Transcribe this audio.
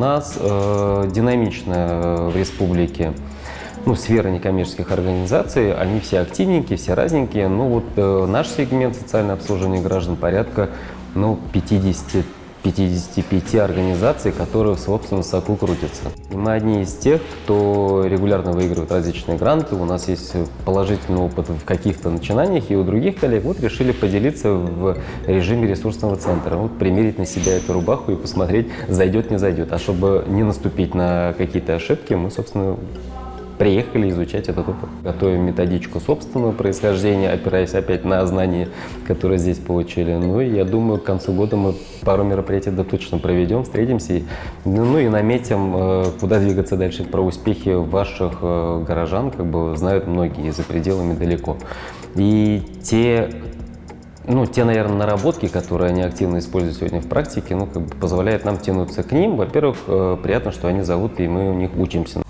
нас э, динамичная в республике ну, сфера некоммерческих организаций, они все активненькие, все разненькие. Ну вот э, наш сегмент социальное обслуживание граждан порядка ну, 50 55 организаций, которые в собственном соку крутятся. И мы одни из тех, кто регулярно выигрывает различные гранты. У нас есть положительный опыт в каких-то начинаниях, и у других коллег вот решили поделиться в режиме ресурсного центра. Вот примерить на себя эту рубаху и посмотреть, зайдет, не зайдет. А чтобы не наступить на какие-то ошибки, мы, собственно, приехали изучать этот опыт. Готовим методичку собственного происхождения, опираясь опять на знания, которые здесь получили. Ну и я думаю, к концу года мы пару мероприятий да точно проведем, встретимся. И, ну и наметим, э, куда двигаться дальше. Про успехи ваших э, горожан как бы знают многие за пределами далеко. И те ну, те, наверное, наработки, которые они активно используют сегодня в практике, ну, как бы позволяет нам тянуться к ним. Во-первых, э, приятно, что они зовут, и мы у них учимся.